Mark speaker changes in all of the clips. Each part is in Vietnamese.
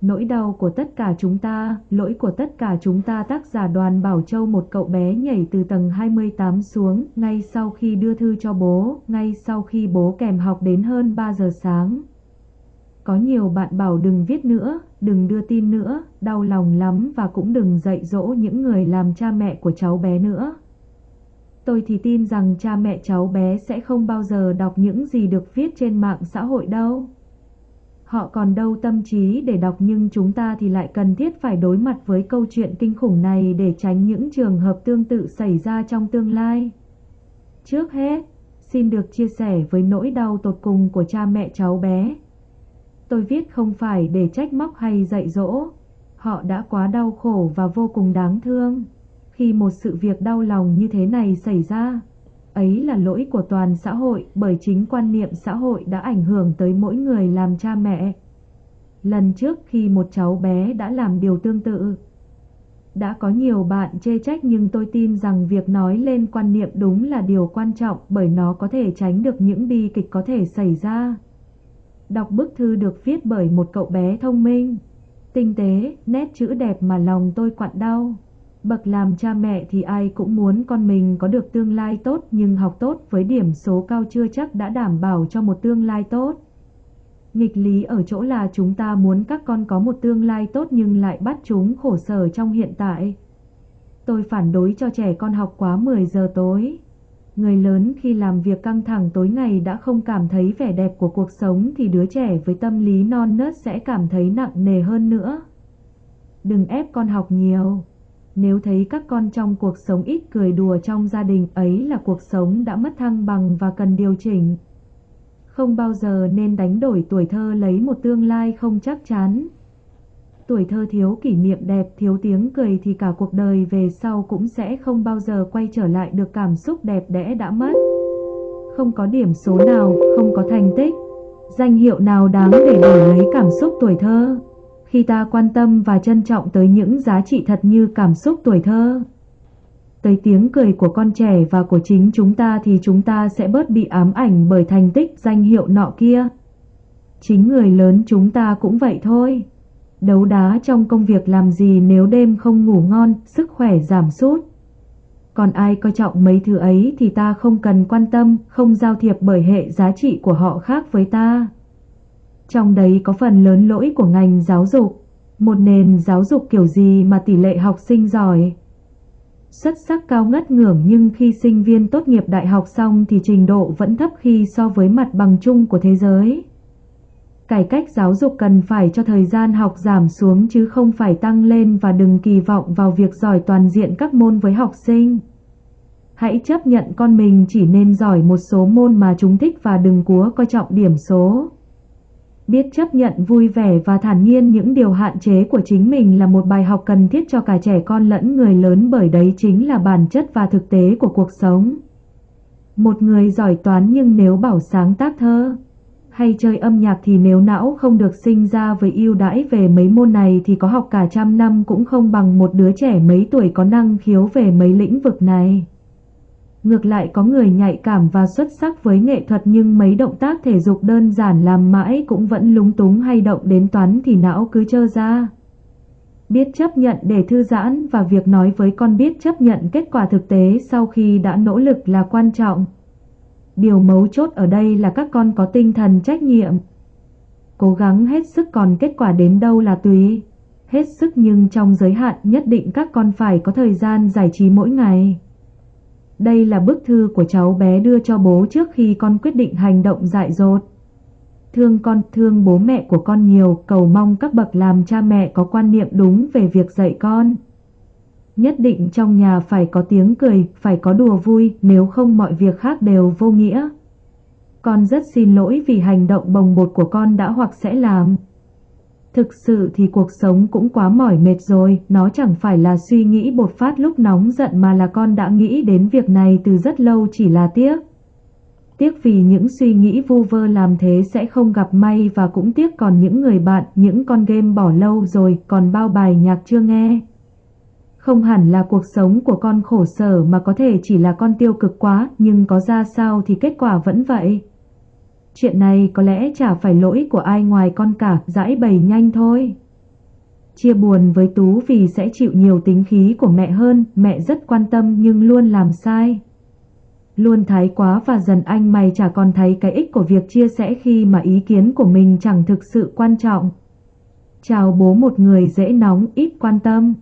Speaker 1: Nỗi đau của tất cả chúng ta, lỗi của tất cả chúng ta tác giả đoàn Bảo Châu một cậu bé nhảy từ tầng 28 xuống, ngay sau khi đưa thư cho bố, ngay sau khi bố kèm học đến hơn 3 giờ sáng. Có nhiều bạn bảo đừng viết nữa, đừng đưa tin nữa, đau lòng lắm và cũng đừng dạy dỗ những người làm cha mẹ của cháu bé nữa. Tôi thì tin rằng cha mẹ cháu bé sẽ không bao giờ đọc những gì được viết trên mạng xã hội đâu. Họ còn đâu tâm trí để đọc nhưng chúng ta thì lại cần thiết phải đối mặt với câu chuyện kinh khủng này để tránh những trường hợp tương tự xảy ra trong tương lai. Trước hết, xin được chia sẻ với nỗi đau tột cùng của cha mẹ cháu bé. Tôi viết không phải để trách móc hay dạy dỗ. Họ đã quá đau khổ và vô cùng đáng thương. Khi một sự việc đau lòng như thế này xảy ra, ấy là lỗi của toàn xã hội bởi chính quan niệm xã hội đã ảnh hưởng tới mỗi người làm cha mẹ. Lần trước khi một cháu bé đã làm điều tương tự, đã có nhiều bạn chê trách nhưng tôi tin rằng việc nói lên quan niệm đúng là điều quan trọng bởi nó có thể tránh được những bi kịch có thể xảy ra. Đọc bức thư được viết bởi một cậu bé thông minh, tinh tế, nét chữ đẹp mà lòng tôi quặn đau. Bậc làm cha mẹ thì ai cũng muốn con mình có được tương lai tốt, nhưng học tốt với điểm số cao chưa chắc đã đảm bảo cho một tương lai tốt. Nghịch lý ở chỗ là chúng ta muốn các con có một tương lai tốt nhưng lại bắt chúng khổ sở trong hiện tại. Tôi phản đối cho trẻ con học quá 10 giờ tối. Người lớn khi làm việc căng thẳng tối ngày đã không cảm thấy vẻ đẹp của cuộc sống thì đứa trẻ với tâm lý non nớt sẽ cảm thấy nặng nề hơn nữa. Đừng ép con học nhiều. Nếu thấy các con trong cuộc sống ít cười đùa trong gia đình ấy là cuộc sống đã mất thăng bằng và cần điều chỉnh. Không bao giờ nên đánh đổi tuổi thơ lấy một tương lai không chắc chắn. Tuổi thơ thiếu kỷ niệm đẹp, thiếu tiếng cười thì cả cuộc đời về sau cũng sẽ không bao giờ quay trở lại được cảm xúc đẹp đẽ đã mất. Không có điểm số nào, không có thành tích, danh hiệu nào đáng để đổi lấy cảm xúc tuổi thơ khi ta quan tâm và trân trọng tới những giá trị thật như cảm xúc tuổi thơ. Tới tiếng cười của con trẻ và của chính chúng ta thì chúng ta sẽ bớt bị ám ảnh bởi thành tích danh hiệu nọ kia. Chính người lớn chúng ta cũng vậy thôi. Đấu đá trong công việc làm gì nếu đêm không ngủ ngon, sức khỏe giảm sút. Còn ai coi trọng mấy thứ ấy thì ta không cần quan tâm, không giao thiệp bởi hệ giá trị của họ khác với ta. Trong đấy có phần lớn lỗi của ngành giáo dục. Một nền giáo dục kiểu gì mà tỷ lệ học sinh giỏi xuất sắc cao ngất ngưỡng nhưng khi sinh viên tốt nghiệp đại học xong thì trình độ vẫn thấp khi so với mặt bằng chung của thế giới. Cải cách giáo dục cần phải cho thời gian học giảm xuống chứ không phải tăng lên và đừng kỳ vọng vào việc giỏi toàn diện các môn với học sinh. Hãy chấp nhận con mình chỉ nên giỏi một số môn mà chúng thích và đừng cúa coi trọng điểm số. Biết chấp nhận vui vẻ và thản nhiên những điều hạn chế của chính mình là một bài học cần thiết cho cả trẻ con lẫn người lớn bởi đấy chính là bản chất và thực tế của cuộc sống. Một người giỏi toán nhưng nếu bảo sáng tác thơ hay chơi âm nhạc thì nếu não không được sinh ra với ưu đãi về mấy môn này thì có học cả trăm năm cũng không bằng một đứa trẻ mấy tuổi có năng khiếu về mấy lĩnh vực này. Ngược lại có người nhạy cảm và xuất sắc với nghệ thuật nhưng mấy động tác thể dục đơn giản làm mãi cũng vẫn lúng túng hay động đến toán thì não cứ trơ ra. Biết chấp nhận để thư giãn và việc nói với con biết chấp nhận kết quả thực tế sau khi đã nỗ lực là quan trọng. Điều mấu chốt ở đây là các con có tinh thần trách nhiệm. Cố gắng hết sức còn kết quả đến đâu là tùy. Hết sức nhưng trong giới hạn nhất định các con phải có thời gian giải trí mỗi ngày. Đây là bức thư của cháu bé đưa cho bố trước khi con quyết định hành động dại dột. Thương con, thương bố mẹ của con nhiều, cầu mong các bậc làm cha mẹ có quan niệm đúng về việc dạy con. Nhất định trong nhà phải có tiếng cười, phải có đùa vui, nếu không mọi việc khác đều vô nghĩa. Con rất xin lỗi vì hành động bồng bột của con đã hoặc sẽ làm. Thực sự thì cuộc sống cũng quá mỏi mệt rồi, nó chẳng phải là suy nghĩ bột phát lúc nóng giận mà là con đã nghĩ đến việc này từ rất lâu chỉ là tiếc. Tiếc vì những suy nghĩ vu vơ làm thế sẽ không gặp may và cũng tiếc còn những người bạn, những con game bỏ lâu rồi, còn bao bài nhạc chưa nghe. Không hẳn là cuộc sống của con khổ sở mà có thể chỉ là con tiêu cực quá, nhưng có ra sao thì kết quả vẫn vậy. Chuyện này có lẽ chả phải lỗi của ai ngoài con cả, giải bày nhanh thôi. Chia buồn với Tú vì sẽ chịu nhiều tính khí của mẹ hơn, mẹ rất quan tâm nhưng luôn làm sai. Luôn thái quá và dần anh mày chả còn thấy cái ích của việc chia sẻ khi mà ý kiến của mình chẳng thực sự quan trọng. Chào bố một người dễ nóng, ít quan tâm,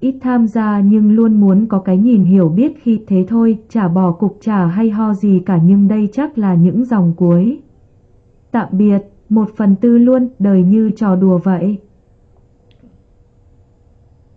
Speaker 1: ít tham gia nhưng luôn muốn có cái nhìn hiểu biết khi thế thôi, chả bỏ cục chả hay ho gì cả nhưng đây chắc là những dòng cuối. Tạm biệt, một phần tư luôn, đời như trò đùa vậy.